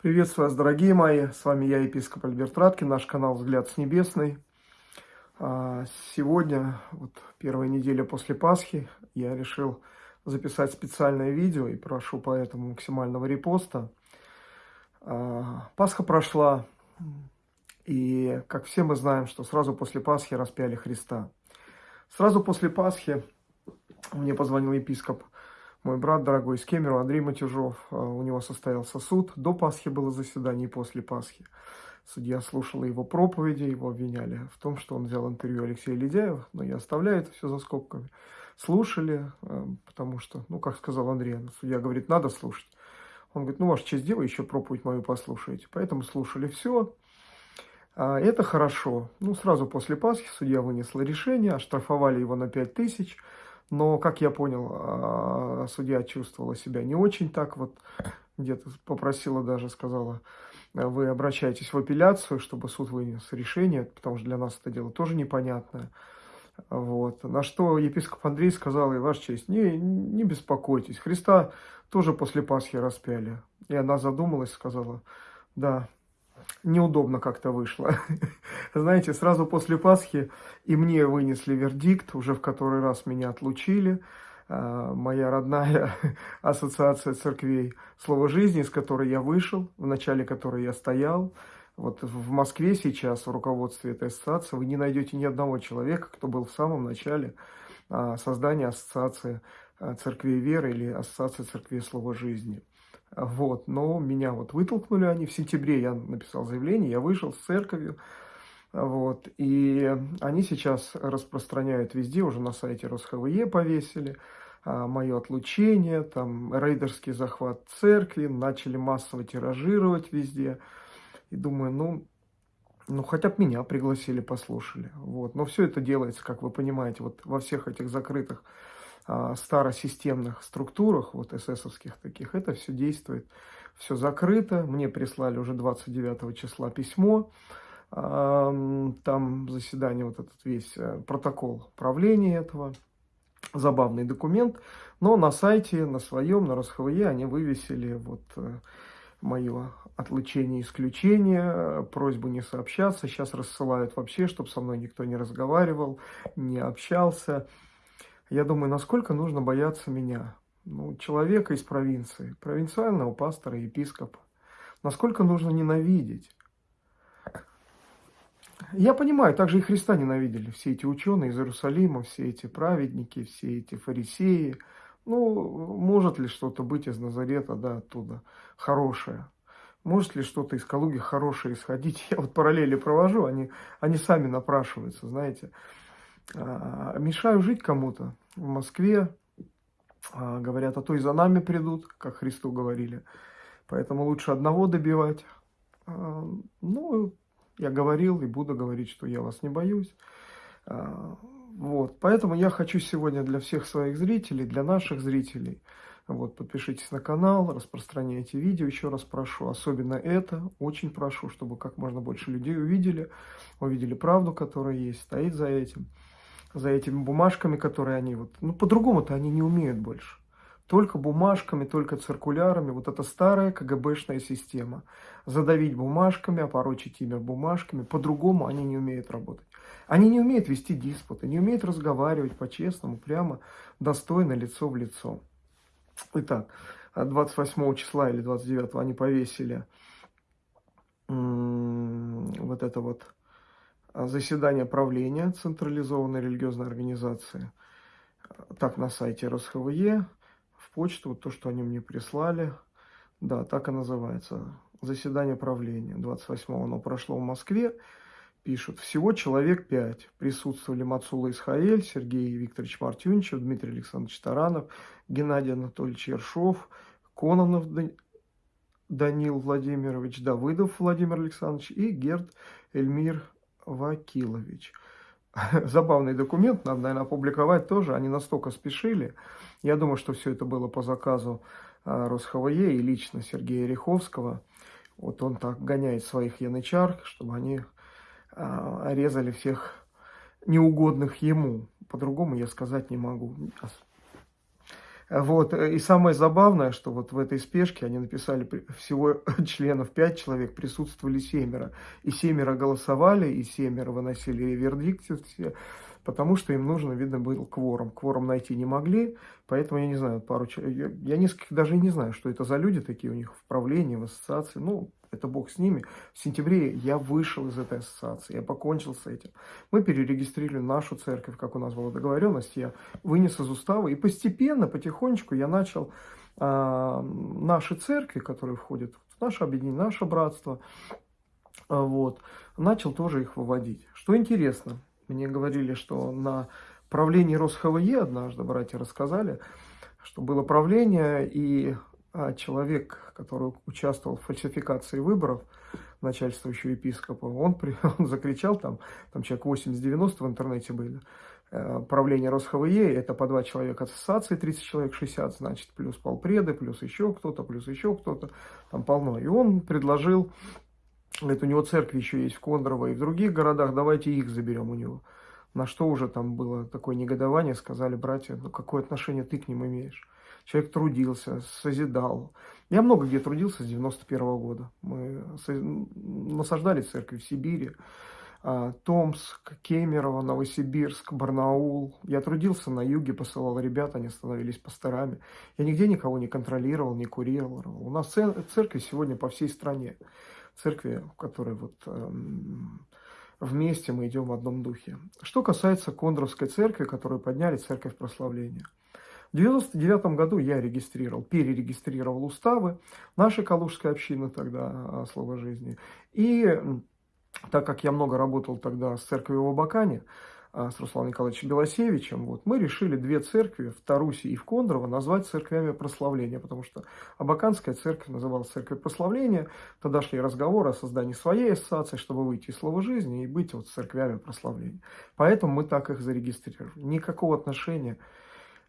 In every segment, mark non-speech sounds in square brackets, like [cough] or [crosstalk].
Приветствую вас, дорогие мои. С вами я, епископ Альберт Раткин, наш канал «Взгляд с небесной». А, сегодня, вот первая неделя после Пасхи, я решил записать специальное видео и прошу поэтому максимального репоста. А, Пасха прошла, и, как все мы знаем, что сразу после Пасхи распяли Христа. Сразу после Пасхи мне позвонил епископ мой брат дорогой из Кемеру, Андрей Матюжов, а, у него состоялся суд. До Пасхи было заседание и после Пасхи. Судья слушала его проповеди, его обвиняли в том, что он взял интервью Алексея Ледяева, но я оставляю это все за скобками. Слушали, а, потому что, ну, как сказал Андрей, судья говорит, надо слушать. Он говорит, ну, ваша честь, дело, еще проповедь мою послушаете. Поэтому слушали все. А, это хорошо. Ну, сразу после Пасхи судья вынесла решение, оштрафовали его на 5 тысяч. Но, как я понял, а, судья чувствовала себя не очень так, вот где-то попросила даже, сказала, вы обращаетесь в апелляцию, чтобы суд вынес решение, потому что для нас это дело тоже непонятное. Вот. На что епископ Андрей сказал, и ваша честь, не, не беспокойтесь, Христа тоже после Пасхи распяли. И она задумалась, сказала, да, неудобно как-то вышло. [laughs] Знаете, сразу после Пасхи и мне вынесли вердикт, уже в который раз меня отлучили. А, моя родная [laughs] ассоциация церквей «Слово жизни», с которой я вышел, в начале которой я стоял. Вот в Москве сейчас в руководстве этой ассоциации вы не найдете ни одного человека, кто был в самом начале а, создания ассоциации а, церквей веры или ассоциации церквей «Слово жизни». Вот, но меня вот вытолкнули они. В сентябре, я написал заявление, я вышел с церковью, вот, и они сейчас распространяют везде, уже на сайте РосХВЕ повесили, а, мое отлучение, там, рейдерский захват церкви, начали массово тиражировать везде, и думаю, ну, ну, хотя бы меня пригласили, послушали, вот, но все это делается, как вы понимаете, вот во всех этих закрытых старосистемных структурах, вот эсэсовских таких, это все действует, все закрыто. Мне прислали уже 29 числа письмо, там заседание, вот этот весь э, протокол правления этого, забавный документ, но на сайте, на своем, на РосХВЕ они вывесили вот э, мое отлучение, исключение, просьбу не сообщаться. Сейчас рассылают вообще, чтобы со мной никто не разговаривал, не общался. Я думаю, насколько нужно бояться меня, ну, человека из провинции, провинциального пастора, епископа. Насколько нужно ненавидеть. Я понимаю, также и Христа ненавидели все эти ученые из Иерусалима, все эти праведники, все эти фарисеи. Ну, может ли что-то быть из Назарета, да, оттуда, хорошее? Может ли что-то из Калуги хорошее исходить? [laughs] Я вот параллели провожу, они, они сами напрашиваются, знаете. А, мешаю жить кому-то в Москве, а, говорят, а то и за нами придут, как Христу говорили. Поэтому лучше одного добивать. А, ну, я говорил и буду говорить, что я вас не боюсь. Вот, поэтому я хочу сегодня для всех своих зрителей, для наших зрителей, вот, подпишитесь на канал, распространяйте видео, еще раз прошу, особенно это, очень прошу, чтобы как можно больше людей увидели, увидели правду, которая есть, стоит за этим за этими бумажками, которые они вот... Ну, по-другому-то они не умеют больше. Только бумажками, только циркулярами. Вот это старая КГБшная система. Задавить бумажками, опорочить имя бумажками. По-другому они не умеют работать. Они не умеют вести диспуты, не умеют разговаривать по-честному, прямо, достойно, лицо в лицо. Итак, 28 числа или 29 они повесили вот это вот а, заседание правления централизованной религиозной организации. Так на сайте РосХВЕ, в почту, вот то, что они мне прислали. Да, так и называется. Заседание правления. 28-го оно прошло в Москве. Пишут, всего человек пять. Присутствовали Мацула Исхаэль, Сергей Викторович Мартюнчев, Дмитрий Александрович Таранов, Геннадий Анатольевич Ершов, Кононов Данил Владимирович, Давыдов Владимир Александрович и Герд Эльмир Вакилович. [laughs] Забавный документ, надо, наверное, опубликовать тоже. Они настолько спешили. Я думаю, что все это было по заказу а, РосХВЕ и лично Сергея Риховского. Вот он так гоняет своих янычар, чтобы они а, резали всех неугодных ему. По-другому я сказать не могу. Вот, и самое забавное, что вот в этой спешке они написали всего [laughs] членов пять человек, присутствовали семеро. И семеро голосовали, и семеро выносили вердикт все, потому что им нужно, видно, был кворум. Кворум найти не могли, поэтому я не знаю, пару человек, я, я несколько даже не знаю, что это за люди такие у них в правлении, в ассоциации. Ну, это бог с ними. В сентябре я вышел из этой ассоциации, я покончил с этим. Мы перерегистрировали нашу церковь, как у нас была договоренность, я вынес из устава, и постепенно, потихонечку я начал а, наши церкви, которые входят в наше объединение, наше братство, а, вот, начал тоже их выводить. Что интересно, мне говорили, что на правлении РосХВЕ однажды братья рассказали, что было правление, и человек, который участвовал в фальсификации выборов, начальствующего епископа, он, при, [laughs] он закричал, там, там человек 80-90 в интернете были, э, правление РосХВЕ, это по два человека ассоциации, 30 человек, 60, значит, плюс полпреды, плюс еще кто-то, плюс еще кто-то, там полно. И он предложил, говорит, у него церкви еще есть в Кондрово и в других городах, давайте их заберем у него. На что уже там было такое негодование, сказали братья, ну какое отношение ты к ним имеешь? Человек трудился, созидал. Я много где трудился с 91 -го года. Мы насаждали церкви в Сибири, а, Томск, Кемерово, Новосибирск, Барнаул. Я трудился на юге, посылал ребят, они становились пасторами. Я нигде никого не контролировал, не курировал. У нас церкви сегодня по всей стране. Церкви, в которой вот эм, вместе мы идем в одном духе. Что касается Кондровской церкви, которую подняли, церковь прославления – в 1999 году я регистрировал, перерегистрировал уставы нашей Калужской общины тогда, а, Слово жизни. И так как я много работал тогда с церковью в Абакане, а, с Русланом Николаевичем Белосевичем, вот, мы решили две церкви, в Тарусе и в Кондрово, назвать церквями прославления, потому что Абаканская церковь называлась церковь прославления, тогда шли разговоры о создании своей ассоциации, чтобы выйти из слова жизни и быть вот церквями прославления. Поэтому мы так их зарегистрировали. Никакого отношения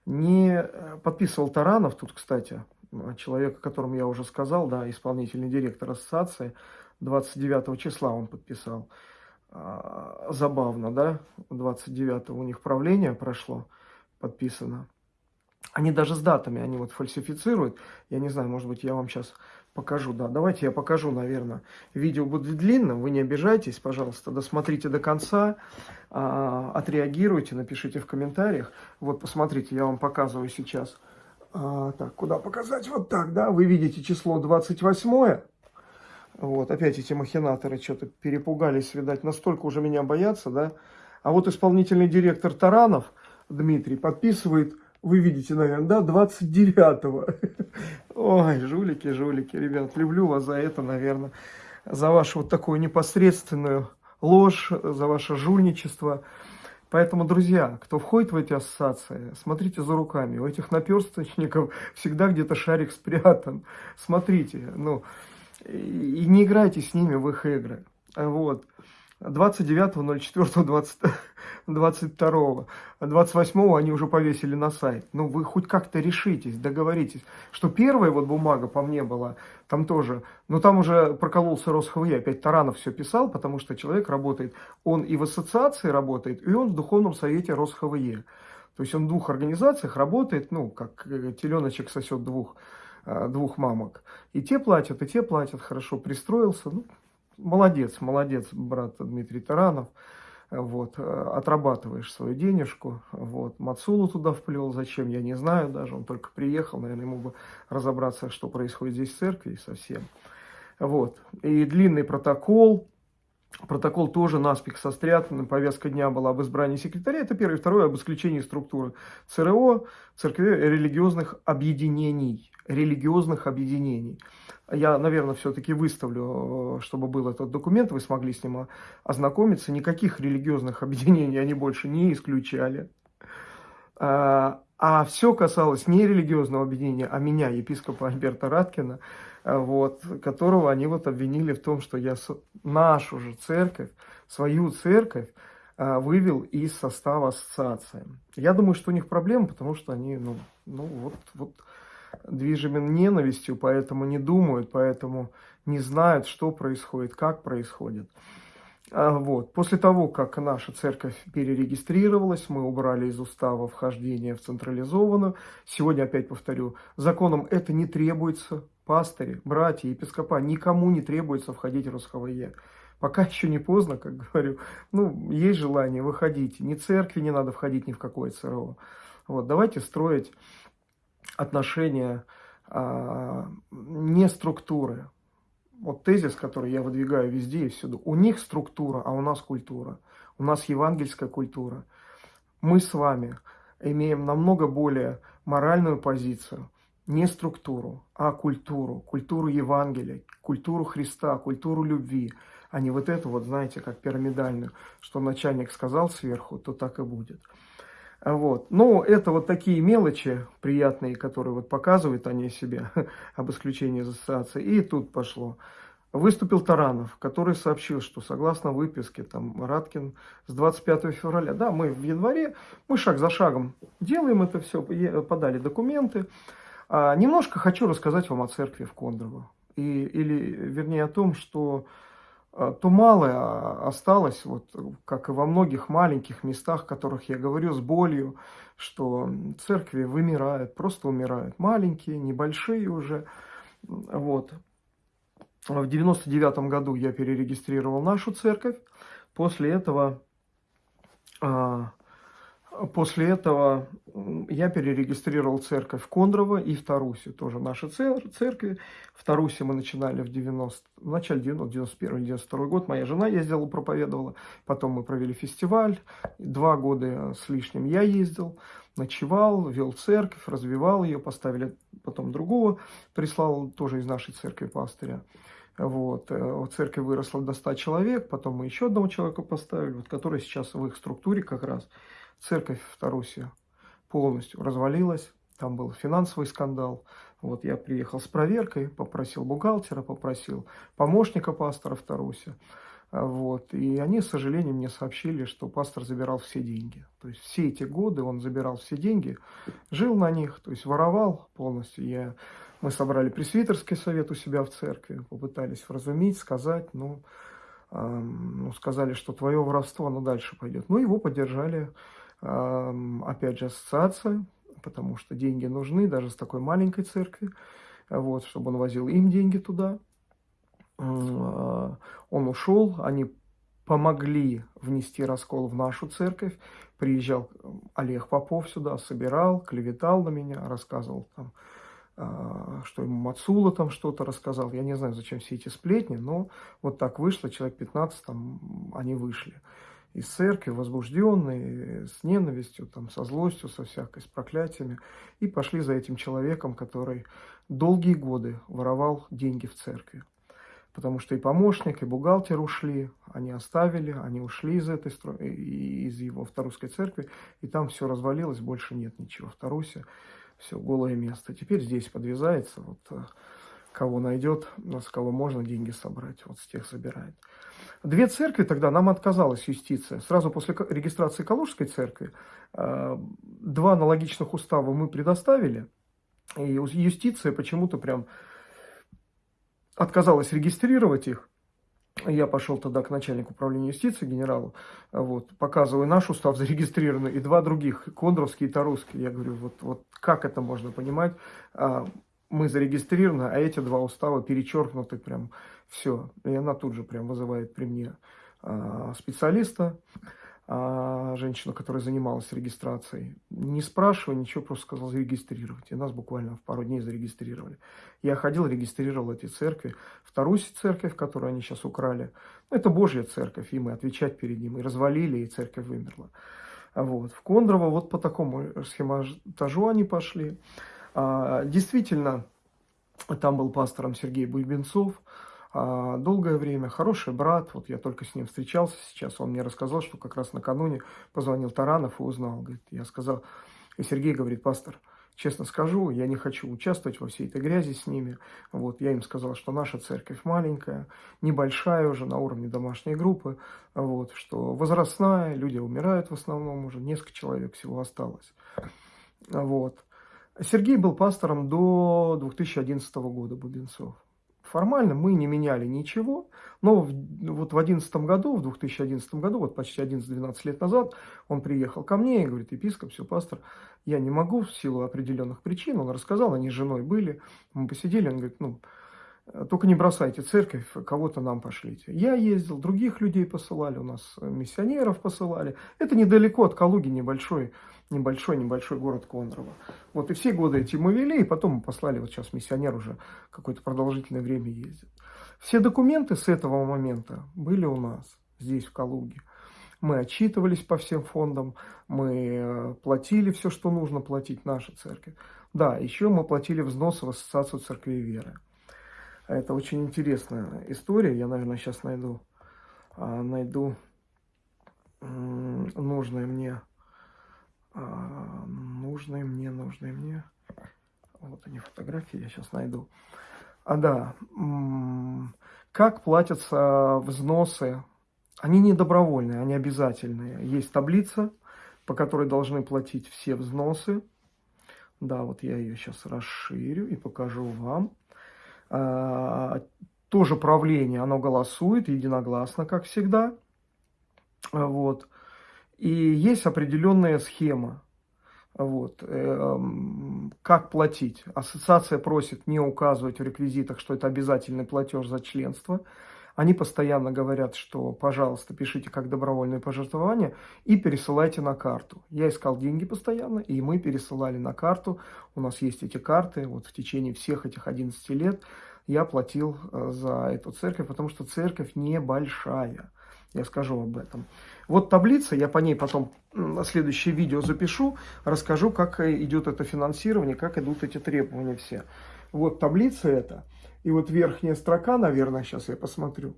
не э, подписывал Таранов, тут, кстати, человек, о котором я уже сказал, да, исполнительный директор ассоциации, 29 числа он подписал. А, забавно, да, 29 у них правление прошло, подписано. Они даже с датами, они вот фальсифицируют. Я не знаю, может быть, я вам сейчас покажу. Да, давайте я покажу, наверное. Видео будет длинным, вы не обижайтесь, пожалуйста, досмотрите до конца, а, отреагируйте, напишите в комментариях. Вот, посмотрите, я вам показываю сейчас. А, так, куда показать? Вот так, да, вы видите число 28 вот, опять эти махинаторы что-то перепугались, видать, настолько уже меня боятся, да. А вот исполнительный директор Таранов, Дмитрий, подписывает вы видите, наверное, да, 29-го. Ой, жулики, жулики, ребят, люблю вас за это, наверное, за вашу вот такую непосредственную ложь, за ваше жульничество. Поэтому, друзья, кто входит в эти ассоциации, смотрите за руками. У этих наперсточников всегда где-то шарик спрятан. Смотрите, ну, и не играйте с ними в их игры. Вот. 29.04.22. 28 они уже повесили на сайт. Ну, вы хоть как-то решитесь, договоритесь. Что первая вот бумага по мне была, там тоже, но там уже прокололся РосХВЕ, опять Таранов все писал, потому что человек работает, он и в ассоциации работает, и он в Духовном Совете РосХВЕ. То есть он в двух организациях работает, ну, как э, теленочек сосет двух, э, двух мамок. И те платят, и те платят, хорошо пристроился, ну, молодец, молодец, брат Дмитрий Таранов. Вот, отрабатываешь свою денежку. Вот, Мацулу туда вплел, зачем, я не знаю даже. Он только приехал, наверное, ему бы разобраться, что происходит здесь в церкви совсем. Вот, и длинный протокол, Протокол тоже наспех сострят. Повестка дня была об избрании секретаря. Это первое. Второе, об исключении структуры ЦРО, церкви религиозных объединений. Религиозных объединений. Я, наверное, все-таки выставлю, э, чтобы был этот документ, вы смогли с ним ознакомиться. Никаких религиозных [laughs] объединений они больше не исключали. А, а все касалось не религиозного объединения, а меня, епископа Альберта Раткина, э, вот, которого они вот обвинили в том, что я нашу же церковь, свою церковь, э, вывел из состава ассоциации. Я думаю, что у них проблемы, потому что они, ну, ну вот, вот движимы ненавистью, поэтому не думают, поэтому не знают, что происходит, как происходит. А, вот. После того, как наша церковь перерегистрировалась, мы убрали из устава вхождение в централизованную. Сегодня, опять повторю, законом это не требуется. Пастыри, братья, епископа, никому не требуется входить в РСХВЕ. Пока еще не поздно, как [laughs] говорю. Ну, есть желание, выходите. Ни церкви не надо входить ни в какое ЦРО. Вот, давайте строить отношения а, не структуры, вот тезис, который я выдвигаю везде и всюду. У них структура, а у нас культура. У нас евангельская культура. Мы с вами имеем намного более моральную позицию, не структуру, а культуру, культуру Евангелия, культуру Христа, культуру любви, а не вот эту вот, знаете, как пирамидальную, что начальник сказал сверху, то так и будет. Вот. Но это вот такие мелочи приятные, которые вот показывают они себе, [laughs] об исключении из ассоциации. И тут пошло. Выступил Таранов, который сообщил, что согласно выписке, там, Раткин с 25 февраля, да, мы в январе, мы шаг за шагом делаем это все, подали документы. А, немножко хочу рассказать вам о церкви в Кондрово. И, или, вернее, о том, что а, то малое осталось, вот, как и во многих маленьких местах, о которых я говорю с болью, что церкви вымирают, просто умирают. Маленькие, небольшие уже. Вот. В 99 году я перерегистрировал нашу церковь. После этого а, После этого я перерегистрировал церковь Кондрово и в Тарусе, тоже наши церкви. В Тарусе мы начинали в, 90, в начале 91-92 год. Моя жена ездила, проповедовала. Потом мы провели фестиваль. Два года с лишним я ездил, ночевал, вел церковь, развивал ее. Поставили потом другого, прислал тоже из нашей церкви пастыря. Вот. Э, церковь выросла до 100 человек, потом мы еще одного человека поставили, вот, который сейчас в их структуре как раз церковь в Тарусе полностью развалилась, там был финансовый скандал. Вот я приехал с проверкой, попросил бухгалтера, попросил помощника пастора в Тарусе. Вот. И они, к сожалению, мне сообщили, что пастор забирал все деньги. То есть все эти годы он забирал все деньги, жил на них, то есть воровал полностью. Я, мы собрали пресвитерский совет у себя в церкви, попытались вразумить, сказать, ну, эм, ну сказали, что твое воровство, оно дальше пойдет. Ну, его поддержали опять же, ассоциация, потому что деньги нужны даже с такой маленькой церкви, вот, чтобы он возил им деньги туда. А, он ушел, они помогли внести раскол в нашу церковь. Приезжал Олег Попов сюда, собирал, клеветал на меня, рассказывал там, что ему Мацула там что-то рассказал. Я не знаю, зачем все эти сплетни, но вот так вышло, человек 15 там они вышли из церкви, возбужденные, с ненавистью, там, со злостью, со всякой, с проклятиями, и пошли за этим человеком, который долгие годы воровал деньги в церкви. Потому что и помощник, и бухгалтер ушли, они оставили, они ушли из этой из его вторусской церкви, и там все развалилось, больше нет ничего. В все голое место. Теперь здесь подвязается, вот э, кого найдет, с кого можно деньги собрать, вот с тех собирает. Две церкви тогда нам отказалась юстиция. Сразу после регистрации Калужской церкви э, два аналогичных устава мы предоставили, и юстиция почему-то прям отказалась регистрировать их. Я пошел тогда к начальнику управления юстиции, генералу, вот, показываю наш устав [laughs] зарегистрированный и два других, Кондровский и Тарусский. Я говорю, вот, вот как это можно понимать? А, мы зарегистрированы, а эти два устава перечеркнуты прям все. И она тут же прям вызывает при мне а, специалиста, а, женщину, которая занималась регистрацией. Не спрашивая ничего, просто сказал зарегистрировать. И нас буквально в пару дней зарегистрировали. Я ходил, регистрировал эти церкви. Вторую церковь, которую они сейчас украли, это Божья церковь, и мы отвечать перед ним. И развалили, и церковь вымерла. Вот. В Кондрово вот по такому схематажу они пошли. А, действительно, там был пастором Сергей Буйбенцов, долгое время, хороший брат, вот я только с ним встречался сейчас, он мне рассказал, что как раз накануне позвонил Таранов и узнал, говорит, я сказал, и Сергей говорит, пастор, честно скажу, я не хочу участвовать во всей этой грязи с ними, вот, я им сказал, что наша церковь маленькая, небольшая уже, на уровне домашней группы, вот, что возрастная, люди умирают в основном уже, несколько человек всего осталось, вот. Сергей был пастором до 2011 года, Бубенцов Формально мы не меняли ничего, но в, вот в 2011 году, в 2011 году, вот почти 11-12 лет назад, он приехал ко мне и говорит, епископ, все, пастор, я не могу в силу определенных причин, он рассказал, они с женой были, мы посидели, он говорит, ну, только не бросайте церковь, кого-то нам пошлите. Я ездил, других людей посылали, у нас миссионеров посылали. Это недалеко от Калуги, небольшой, небольшой, небольшой город Кондрово. Вот и все годы эти мы вели, и потом мы послали, вот сейчас миссионер уже какое-то продолжительное время ездит. Все документы с этого момента были у нас здесь, в Калуге. Мы отчитывались по всем фондам, мы э, платили все, что нужно платить наша церковь. Да, еще мы платили взносы в Ассоциацию Церкви Веры. Это очень интересная история. Я, наверное, сейчас найду, а, найду нужное мне, а, нужное мне, нужное мне. Вот они фотографии, я сейчас найду. А да, как платятся взносы? Они не добровольные, они обязательные. Есть таблица, по которой должны платить все взносы. Да, вот я ее сейчас расширю и покажу вам. А, тоже правление, оно голосует единогласно, как всегда. Вот. И есть определенная схема. Вот. Эм, как платить? Ассоциация просит не указывать в реквизитах, что это обязательный платеж за членство. Они постоянно говорят, что, пожалуйста, пишите как добровольное пожертвование и пересылайте на карту. Я искал деньги постоянно, и мы пересылали на карту. У нас есть эти карты. Вот в течение всех этих 11 лет я платил э, за эту церковь, потому что церковь небольшая. Я скажу об этом. Вот таблица, я по ней потом на следующее видео запишу, расскажу, как идет это финансирование, как идут эти требования все. Вот таблица это. И вот верхняя строка, наверное, сейчас я посмотрю.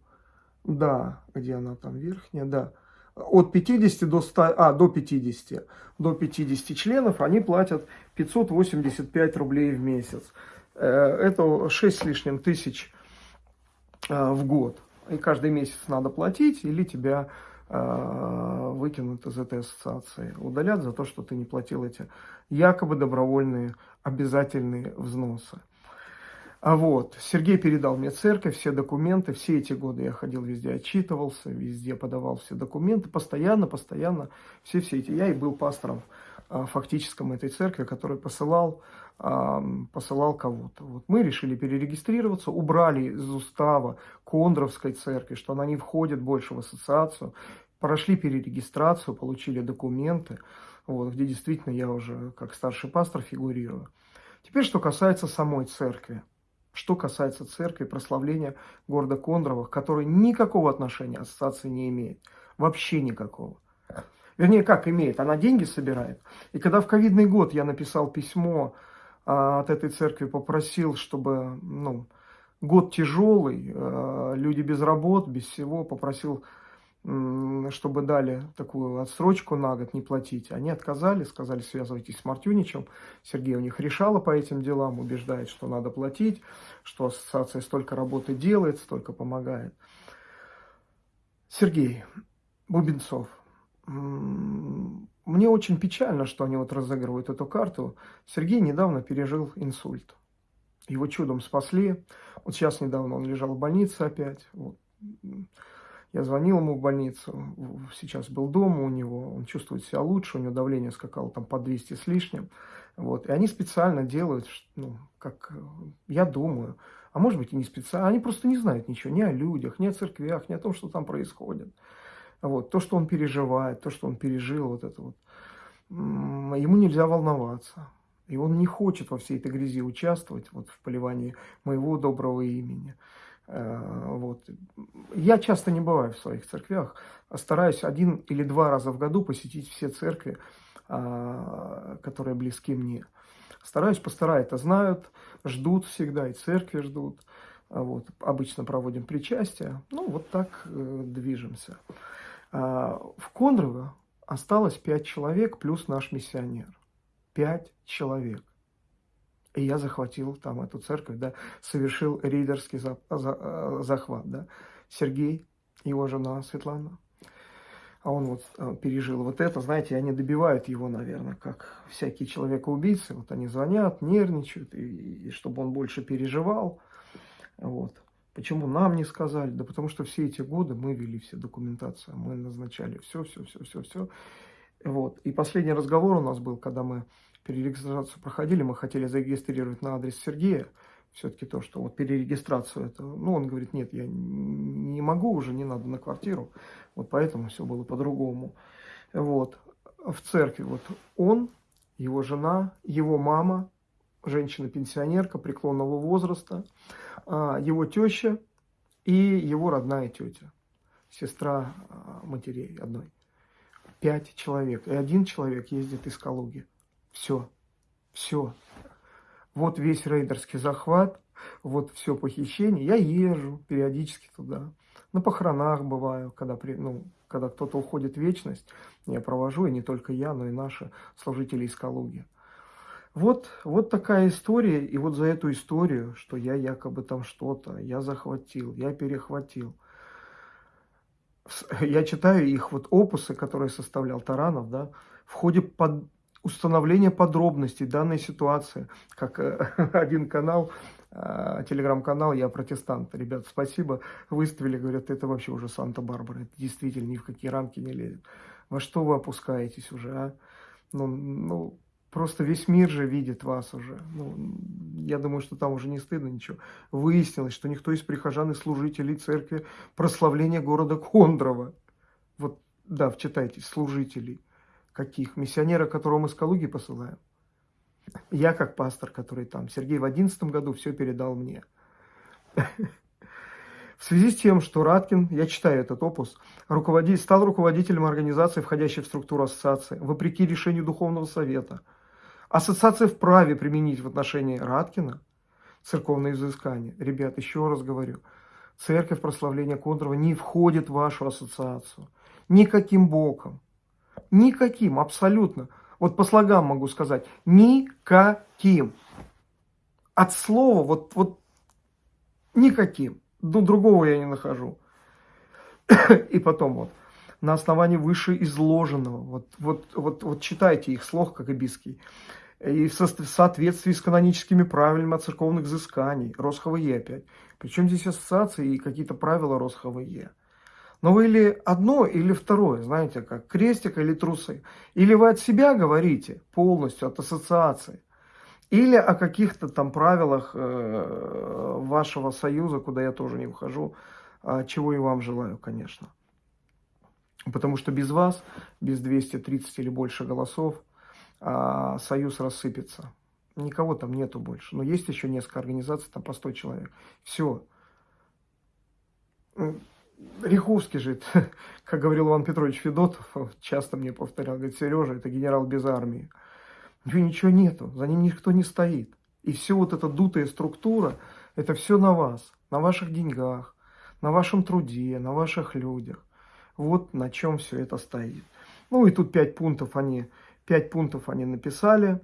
Да, где она там верхняя, да. От 50 до 100, а, до 50. До 50 членов они платят 585 рублей в месяц. Э, это 6 с лишним тысяч э, в год. И каждый месяц надо платить, или тебя э, выкинут из этой ассоциации. Удалят за то, что ты не платил эти якобы добровольные обязательные взносы. А вот, Сергей передал мне церковь, все документы, все эти годы я ходил везде, отчитывался, везде подавал все документы, постоянно, постоянно, все-все эти. Я и был пастором а, фактическом этой церкви, который посылал, а, посылал кого-то. Вот мы решили перерегистрироваться, убрали из устава Кондровской церкви, что она не входит больше в ассоциацию, прошли перерегистрацию, получили документы, вот, где действительно я уже как старший пастор фигурирую. Теперь, что касается самой церкви. Что касается церкви, прославления города Кондрово, который никакого отношения ассоциации не имеет. Вообще никакого. Вернее, как имеет, она деньги собирает. И когда в ковидный год я написал письмо а, от этой церкви, попросил, чтобы, ну, год тяжелый, а, люди без работ, без всего, попросил чтобы дали такую отсрочку на год не платить. Они отказали, сказали, связывайтесь с Мартюничем. Сергей у них решала по этим делам, убеждает, что надо платить, что ассоциация столько работы делает, столько помогает. Сергей Бубенцов, мне очень печально, что они вот разыгрывают эту карту. Сергей недавно пережил инсульт. Его чудом спасли. Вот сейчас недавно он лежал в больнице опять. Вот. Я звонил ему в больницу, сейчас был дома у него, он чувствует себя лучше, у него давление скакало там по 200 с лишним. Вот. И они специально делают, ну, как я думаю, а может быть и не специально, они просто не знают ничего ни о людях, ни о церквях, ни о том, что там происходит. Вот. То, что он переживает, то, что он пережил, вот это вот, ему нельзя волноваться. И он не хочет во всей этой грязи участвовать, вот в поливании моего доброго имени. Э, вот. Я часто не бываю в своих церквях, а стараюсь один или два раза в году посетить все церкви, а, которые близки мне. Стараюсь, пастора это знают, ждут всегда, и церкви ждут. А вот. Обычно проводим причастие. Ну, вот так э, движемся. В Кондрово осталось пять человек плюс наш миссионер. Пять человек. И я захватил там эту церковь, да, совершил рейдерский за, за, э, захват, да. Сергей, его жена Светлана, а он вот э, пережил вот это, знаете, они добивают его, наверное, как всякие человека-убийцы, вот они звонят, нервничают, и, и чтобы он больше переживал, вот. Почему нам не сказали? Да потому что все эти годы мы вели все документацию, мы назначали все, все, все, все, все. Вот. И последний разговор у нас был, когда мы перерегистрацию проходили, мы хотели зарегистрировать на адрес Сергея, все-таки то, что вот перерегистрацию это, ну, он говорит, нет, я не могу уже, не надо на квартиру, вот поэтому все было по-другому. Вот, в церкви вот он, его жена, его мама, женщина-пенсионерка преклонного возраста, а, его теща и его родная тетя, сестра а, матерей одной. Пять человек. И один человек ездит из Калуги. Все. Все. Вот весь рейдерский захват, вот все похищение. Я езжу периодически туда. На похоронах бываю, когда, при, ну, когда кто-то уходит в вечность. Я провожу, и не только я, но и наши служители из Калуги. Вот, вот такая история, и вот за эту историю, что я якобы там что-то, я захватил, я перехватил. Я читаю их вот опусы, которые составлял Таранов, да, в ходе под установления подробностей данной ситуации, как э, [laughs] один канал, э, телеграм-канал «Я протестант». Ребят, спасибо, выставили, говорят, это вообще уже Санта-Барбара, это действительно ни в какие рамки не лезет. Во что вы опускаетесь уже, а? Ну, ну, просто весь мир же видит вас уже. Ну, я думаю, что там уже не стыдно ничего. Выяснилось, что никто из прихожан и служителей церкви прославления города Кондрова, вот, да, вчитайтесь, служителей, каких? Миссионера, которого мы с Калуги посылаем. Я как пастор, который там, Сергей в одиннадцатом году все передал мне. В связи с тем, что Раткин, я читаю этот опус, руководитель, стал руководителем организации, входящей в структуру ассоциации, вопреки решению Духовного Совета. Ассоциация вправе применить в отношении Раткина церковное изыскание. Ребят, еще раз говорю, церковь прославления Кондрова не входит в вашу ассоциацию. Никаким боком. Никаким, абсолютно. Вот по слогам могу сказать. Никаким. От слова вот, вот никаким. Ну, другого я не нахожу. И потом вот. На основании вышеизложенного. Вот, вот, вот, вот читайте их слог Кагабиский. И в соответствии с каноническими правилами от церковных взысканий. РосХВЕ опять. Причем здесь ассоциации и какие-то правила РосХВЕ. Но вы или одно, или второе, знаете, как крестик или трусы. Или вы от себя говорите полностью, от ассоциации. Или о каких-то там правилах э, вашего союза, куда я тоже не вхожу, а чего и вам желаю, конечно. Потому что без вас, без 230 или больше голосов, а, союз рассыпется. Никого там нету больше. Но есть еще несколько организаций, там по 100 человек. Все. Риховский же, [laughs] как говорил Иван Петрович Федотов, часто мне повторял, говорит, Сережа, это генерал без армии. У него ничего нету, за ним никто не стоит. И все вот эта дутая структура, это все на вас, на ваших деньгах, на вашем труде, на ваших людях. Вот на чем все это стоит. Ну и тут пять пунктов они, пять пунктов они написали,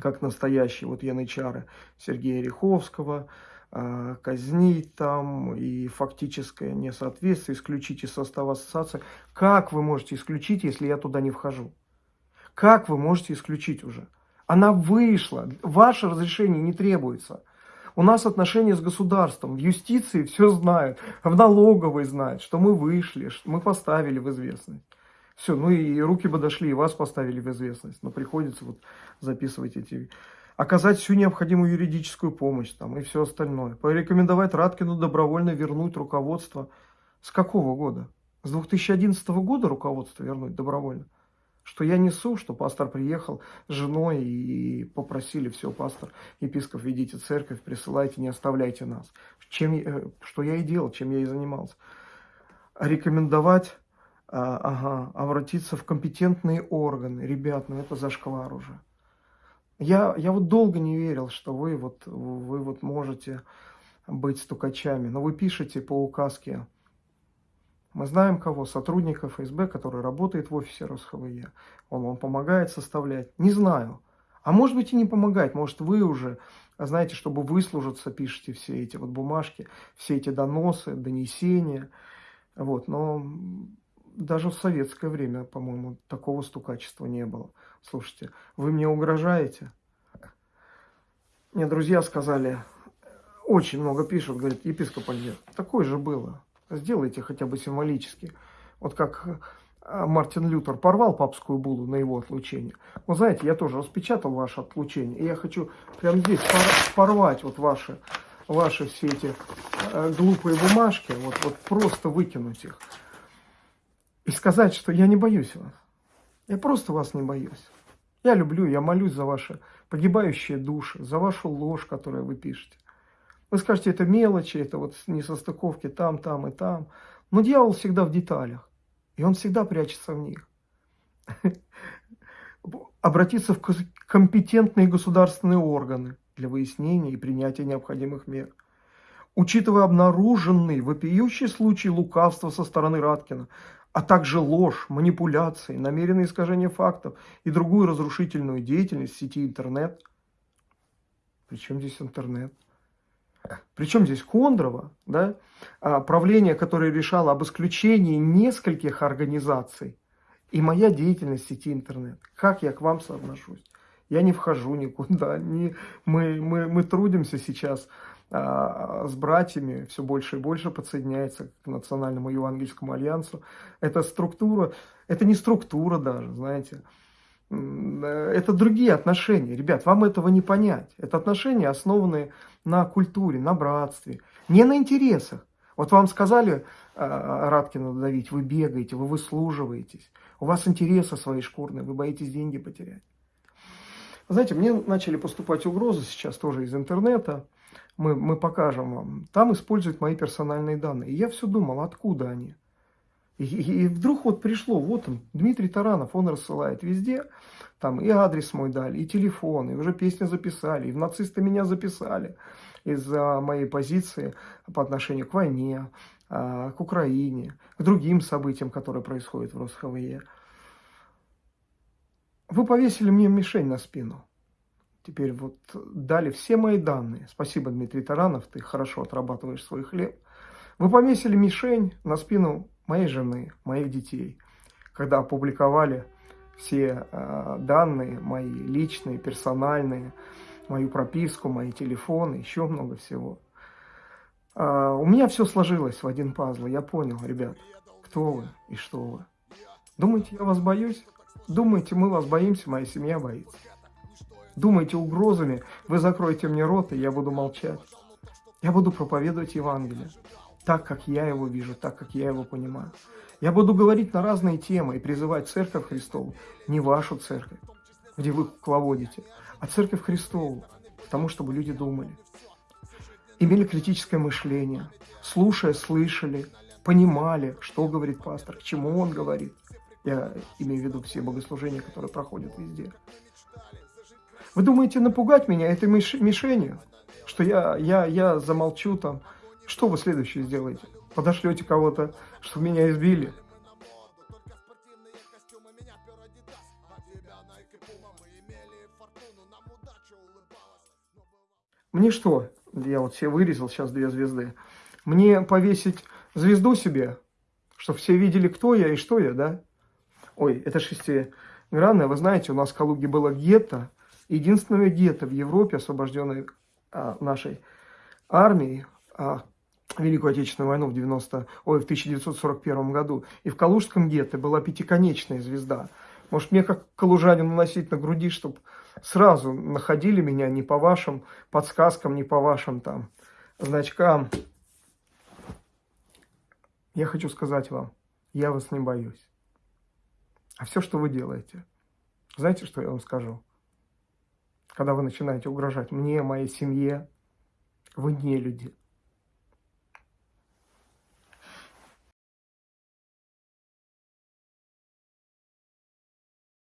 как настоящие вот янычары Сергея Риховского, а, казнить там и фактическое несоответствие, исключить из состава ассоциации. Как вы можете исключить, если я туда не вхожу? Как вы можете исключить уже? Она вышла, ваше разрешение не требуется. У нас отношения с государством, в юстиции все знают, в налоговой знают, что мы вышли, что мы поставили в известность. Все, ну и руки бы дошли, и вас поставили в известность. Но приходится вот записывать эти оказать всю необходимую юридическую помощь там, и все остальное. Порекомендовать Раткину добровольно вернуть руководство. С какого года? С 2011 года руководство вернуть добровольно? Что я несу, что пастор приехал с женой и попросили, все, пастор, епископ, ведите церковь, присылайте, не оставляйте нас. Чем, э, что я и делал, чем я и занимался. Рекомендовать, а, ага, обратиться в компетентные органы. Ребят, ну это зашквар уже. Я, я вот долго не верил, что вы вот, вы вот можете быть стукачами. Но вы пишете по указке. Мы знаем кого, сотрудника ФСБ, который работает в офисе РосХВЕ. Он вам помогает составлять. Не знаю. А может быть и не помогает. Может вы уже, знаете, чтобы выслужиться, пишете все эти вот бумажки, все эти доносы, донесения. Вот, но даже в советское время, по-моему, такого стукачества не было. Слушайте, вы мне угрожаете? Мне друзья сказали, очень много пишут, говорят, епископ Альберт, такое же было. Сделайте хотя бы символически. Вот как э, Мартин Лютер порвал папскую буллу на его отлучение. Вы знаете, я тоже распечатал ваше отлучение. И я хочу прямо здесь порвать вот ваши, ваши все эти э, глупые бумажки, вот, вот просто выкинуть их. И сказать, что я не боюсь вас. Я просто вас не боюсь. Я люблю, я молюсь за ваши погибающие души, за вашу ложь, которую вы пишете. Вы скажете, это мелочи, это вот несостыковки там, там и там. Но дьявол всегда в деталях. И он всегда прячется в них. [laughs] Обратиться в компетентные государственные органы для выяснения и принятия необходимых мер. Учитывая обнаруженный вопиющий случай лукавства со стороны Раткина, а также ложь, манипуляции, намеренное искажение фактов и другую разрушительную деятельность в сети интернет. Причем здесь интернет? Причем здесь Кондрова, да, а, правление, которое решало об исключении нескольких организаций, и моя деятельность в сети интернет. Как я к вам соотношусь? Я не вхожу никуда. Не, мы, мы, мы трудимся сейчас с братьями, все больше и больше подсоединяется к Национальному Евангельскому Альянсу. Это структура, это не структура даже, знаете. Это другие отношения. Ребят, вам этого не понять. Это отношения, основанные на культуре, на братстве, не на интересах. Вот вам сказали э, Радкина давить, вы бегаете, вы выслуживаетесь, у вас интересы свои шкурные, вы боитесь деньги потерять. Знаете, мне начали поступать угрозы сейчас тоже из интернета, мы, мы покажем вам. Там используют мои персональные данные. И я все думал, откуда они. И, и, и вдруг вот пришло, вот он, Дмитрий Таранов, он рассылает везде, там и адрес мой дали, и телефон, и уже песни записали, и в нацисты меня записали из-за моей позиции по отношению к войне, а, к Украине, к другим событиям, которые происходят в РосХВЕ. Вы повесили мне мишень на спину. Теперь вот дали все мои данные. Спасибо, Дмитрий Таранов, ты хорошо отрабатываешь свой хлеб. Вы повесили мишень на спину моей жены, моих детей, когда опубликовали все э, данные мои личные, персональные, мою прописку, мои телефоны, еще много всего. Э, у меня все сложилось в один пазл, я понял, ребят, кто вы и что вы. Думаете, я вас боюсь? Думаете, мы вас боимся, моя семья боится? Думаете, угрозами вы закроете мне рот, и я буду молчать? Я буду проповедовать Евангелие так, как я его вижу, так, как я его понимаю. Я буду говорить на разные темы и призывать Церковь Христову, не вашу церковь, где вы кукловодите, а Церковь Христову, потому чтобы люди думали, имели критическое мышление, слушая, слышали, понимали, что говорит пастор, к чему он говорит. Я имею в виду все богослужения, которые проходят везде. Вы думаете напугать меня этой мишенью? Что я, я, я замолчу там, что вы следующее сделаете? Подошлете кого-то, чтобы меня избили? Мне что? Я вот себе вырезал сейчас две звезды. Мне повесить звезду себе, чтобы все видели, кто я и что я, да? Ой, это шестигранное. Вы знаете, у нас в Калуге было гетто. Единственное гетто в Европе, освобожденное а, нашей армией, а, Великую Отечественную войну в, 90, ой, в 1941 году. И в Калужском гетто была пятиконечная звезда. Может, мне как калужанину носить на груди, чтобы сразу находили меня не по вашим подсказкам, не по вашим там значкам. Я хочу сказать вам, я вас не боюсь. А все, что вы делаете, знаете, что я вам скажу? Когда вы начинаете угрожать мне, моей семье, вы не люди.